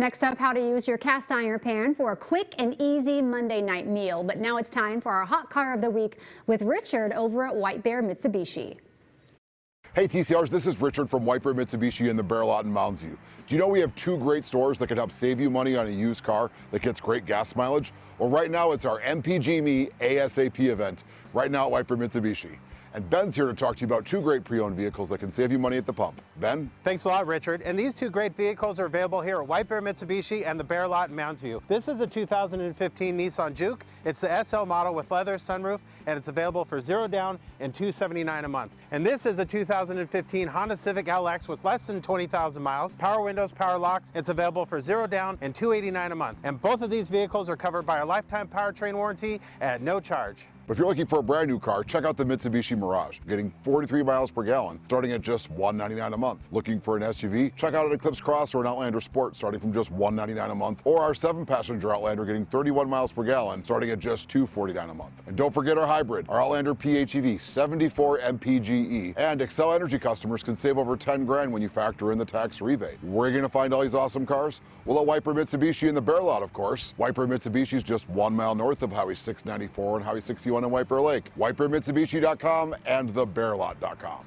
Next up, how to use your cast iron pan for a quick and easy Monday night meal. But now it's time for our hot car of the week with Richard over at White Bear Mitsubishi. Hey TCRs, this is Richard from Bear Mitsubishi in the Bear Lot in Mounds View. Do you know we have two great stores that can help save you money on a used car that gets great gas mileage? Well, right now it's our MPG Me ASAP event right now at Bear Mitsubishi. And Ben's here to talk to you about two great pre-owned vehicles that can save you money at the pump. Ben? Thanks a lot, Richard. And these two great vehicles are available here at White Bear Mitsubishi and the Bear Lot in Mounds View. This is a 2015 Nissan Juke. It's the SL model with leather sunroof, and it's available for zero down and 279 a month. And this is a 2015 Honda Civic LX with less than 20,000 miles, power windows, power locks. It's available for zero down and 289 a month. And both of these vehicles are covered by a lifetime powertrain warranty at no charge. If you're looking for a brand new car, check out the Mitsubishi Mirage, getting 43 miles per gallon, starting at just 199 a month. Looking for an SUV? Check out an Eclipse Cross or an Outlander Sport, starting from just 199 a month, or our seven-passenger Outlander getting 31 miles per gallon, starting at just 249 a month. And don't forget our hybrid, our Outlander PHEV 74 MPGE. And Xcel Energy customers can save over 10 grand when you factor in the tax rebate. Where are you going to find all these awesome cars? Well, at Bear Mitsubishi in the Bear Lot, of course. White Bear Mitsubishi is just one mile north of Highway 694 and Highway 61 in White Bear Lake. WhiteBearMitsubishi.com and thebearlot.com.